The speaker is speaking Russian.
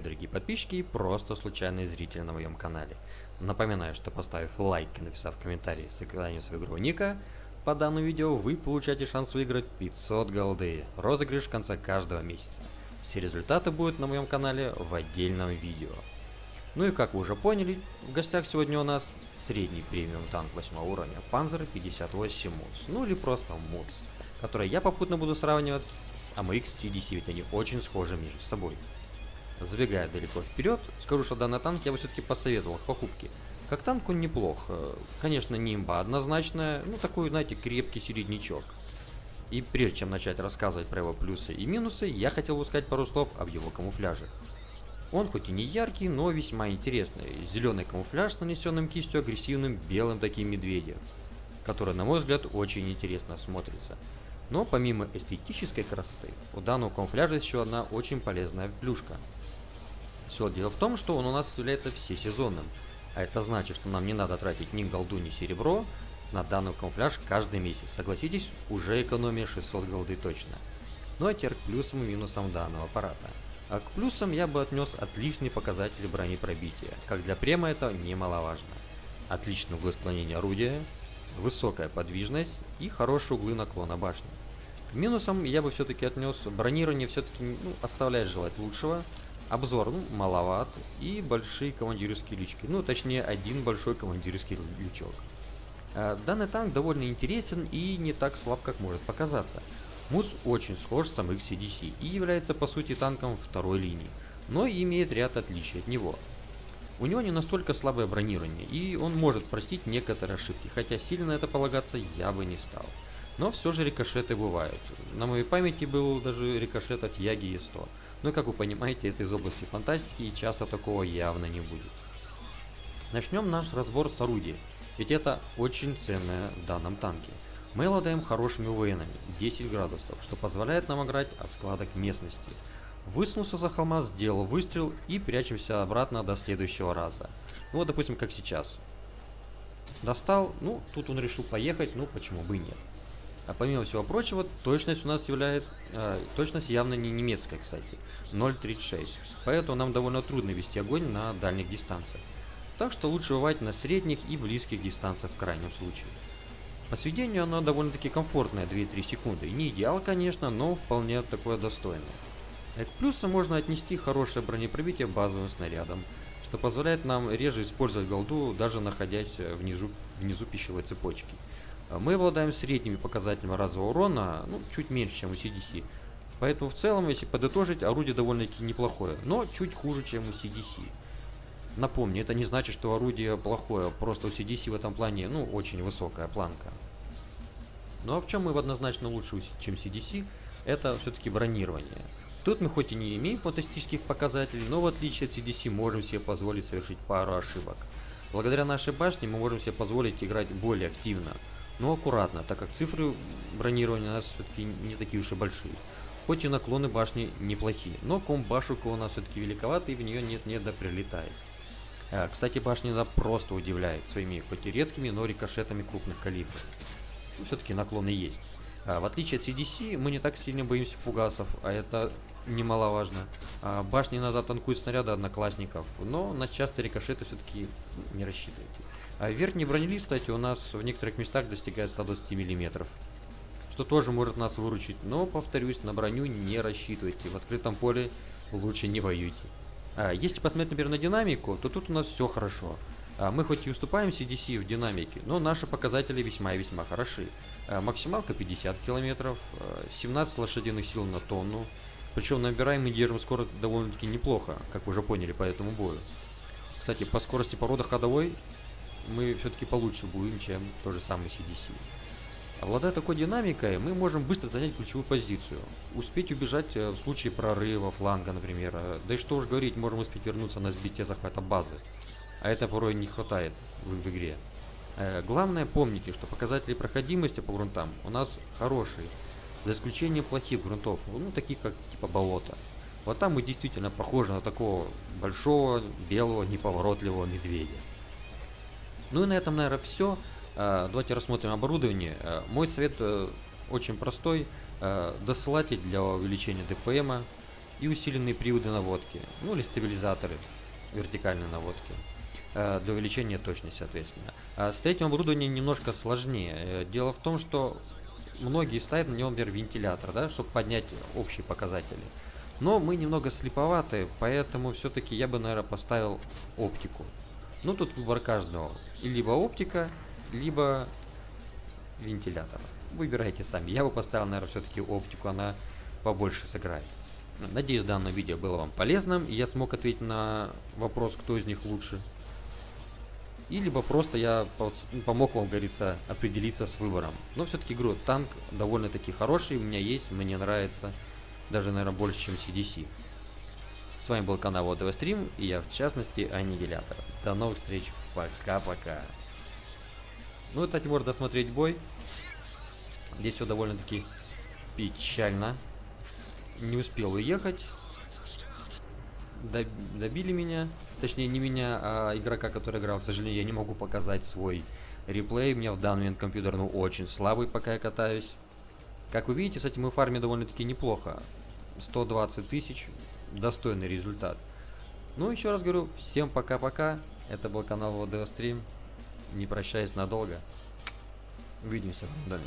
подписчики, просто случайные зрители на моем канале. Напоминаю, что поставив лайк и написав комментарий с экраном своего игрового ника, по данному видео вы получаете шанс выиграть 500 голды. Розыгрыш в конце каждого месяца. Все результаты будут на моем канале в отдельном видео. Ну и как вы уже поняли, в гостях сегодня у нас средний премиум танк 8 уровня Panzer 58 МУЦ, ну или просто МУЦ, который я попутно буду сравнивать с AMX CDC, ведь они очень схожи между собой. Забегая далеко вперед, скажу, что данный танк я бы все-таки посоветовал к покупке. Как танк он неплох, конечно не имба однозначная, ну такой, знаете, крепкий середнячок. И прежде чем начать рассказывать про его плюсы и минусы, я хотел бы сказать пару слов об его камуфляже. Он хоть и не яркий, но весьма интересный. Зеленый камуфляж с нанесенным кистью агрессивным белым таким медведем, который, на мой взгляд, очень интересно смотрится. Но помимо эстетической красоты, у данного камуфляжа еще одна очень полезная плюшка. Все дело в том, что он у нас является всесезонным, а это значит, что нам не надо тратить ни голду, ни серебро на данный камуфляж каждый месяц. Согласитесь, уже экономия 600 голды точно. Ну а теперь к плюсам и минусам данного аппарата. А к плюсам я бы отнес отличный показатель бронепробития, как для према это немаловажно. Отличное углы склонения орудия, высокая подвижность и хорошие углы наклона башни. К минусам я бы все-таки отнес бронирование все-таки ну, оставляет желать лучшего, обзор ну, маловат и большие командирские лички, ну точнее один большой командирский лючок. А, данный танк довольно интересен и не так слаб, как может показаться. МУС очень схож с самих CDC и является по сути танком второй линии, но имеет ряд отличий от него. У него не настолько слабое бронирование, и он может простить некоторые ошибки, хотя сильно на это полагаться я бы не стал. Но все же рикошеты бывают. На моей памяти был даже рикошет от Яги Е100. Но как вы понимаете, это из области фантастики, и часто такого явно не будет. Начнем наш разбор с орудия, ведь это очень ценное в данном танке. Мы обладаем хорошими воинами, 10 градусов, что позволяет нам играть от складок местности. Высунулся за холма, сделал выстрел и прячемся обратно до следующего раза. Ну вот допустим как сейчас. Достал, ну тут он решил поехать, ну почему бы и нет. А помимо всего прочего, точность у нас является, э, точность явно не немецкая, кстати, 0.36. Поэтому нам довольно трудно вести огонь на дальних дистанциях. Так что лучше бывать на средних и близких дистанциях в крайнем случае. По сведению оно довольно-таки комфортное 2-3 секунды. Не идеал, конечно, но вполне такое достойное. К плюсам можно отнести хорошее бронепробитие базовым снарядом, что позволяет нам реже использовать голду, даже находясь внизу, внизу пищевой цепочки. Мы обладаем средними показателями разового урона, ну, чуть меньше, чем у CDC. Поэтому в целом, если подытожить, орудие довольно-таки неплохое, но чуть хуже, чем у CDC. Напомню, это не значит, что орудие плохое, просто у CDC в этом плане, ну, очень высокая планка. Ну а в чем мы однозначно лучше, чем CDC, это все-таки бронирование. Тут мы хоть и не имеем фантастических показателей, но в отличие от CDC можем себе позволить совершить пару ошибок. Благодаря нашей башне мы можем себе позволить играть более активно, но аккуратно, так как цифры бронирования у нас все-таки не такие уж и большие. Хоть и наклоны башни неплохие, но комп башенка у нас все-таки великоват и в нее нет-нет да прилетает. А, кстати, башня она просто удивляет своими хоть и редкими, но рикошетами крупных калибров. Ну, все-таки наклоны есть. А, в отличие от CDC, мы не так сильно боимся фугасов, а это немаловажно. А, башни назад танкуют снаряды одноклассников, но на частые рикошеты все-таки не рассчитывайте. А верхний бронелист, кстати, у нас в некоторых местах достигает 120 мм. Что тоже может нас выручить, но, повторюсь, на броню не рассчитывайте. В открытом поле лучше не воюйте. А, если посмотреть, например, на динамику, то тут у нас все хорошо. А, мы хоть и уступаем CDC в динамике, но наши показатели весьма и весьма хороши. А, максималка 50 км, 17 лошадиных сил на тонну. Причем набираем и держим скорость довольно-таки неплохо, как вы уже поняли по этому бою. Кстати, по скорости порода ходовой мы все-таки получше будем, чем тот же самый CDC. Обладая такой динамикой, мы можем быстро занять ключевую позицию, успеть убежать э, в случае прорыва фланга, например. Э, да и что уж говорить, можем успеть вернуться на сбитие захвата базы. А это порой не хватает в, в игре. Э, главное помните, что показатели проходимости по грунтам у нас хорошие, за исключением плохих грунтов, ну таких как типа болото. Вот там мы действительно похожи на такого большого, белого, неповоротливого медведя. Ну и на этом, наверное, все. Э, давайте рассмотрим оборудование. Э, мой совет э, очень простой. Досылатель для увеличения ДПМа и усиленные приводы наводки, ну или стабилизаторы. вертикальной наводки. Для увеличения точности, соответственно. С третьим оборудованием немножко сложнее. Дело в том, что многие ставят на него, например, вентилятор, да, чтобы поднять общие показатели. Но мы немного слеповаты, поэтому все-таки я бы, наверное, поставил оптику. Ну, тут выбор каждого. И либо оптика, либо вентилятор. Выбирайте сами. Я бы поставил, наверное, все-таки оптику, она побольше сыграет. Надеюсь, данное видео было вам полезным, и я смог ответить на вопрос, кто из них лучше. И либо просто я помог вам, говорится, определиться с выбором. Но все-таки игру танк довольно-таки хороший, у меня есть, мне нравится. Даже, наверное, больше, чем CDC. С вами был канал ОДВ Стрим, и я, в частности, Аннигилятор. До новых встреч, пока-пока. Ну, кстати, можно досмотреть бой. Здесь все довольно-таки печально. Не успел уехать. Добили меня. Точнее, не меня, а игрока, который играл. К сожалению, я не могу показать свой реплей. У меня в данный момент компьютер, ну, очень слабый, пока я катаюсь. Как вы видите, этим мы фарме довольно-таки неплохо. 120 тысяч. Достойный результат. Ну, еще раз говорю, всем пока-пока. Это был канал Стрим. Не прощаюсь надолго. Увидимся в доме.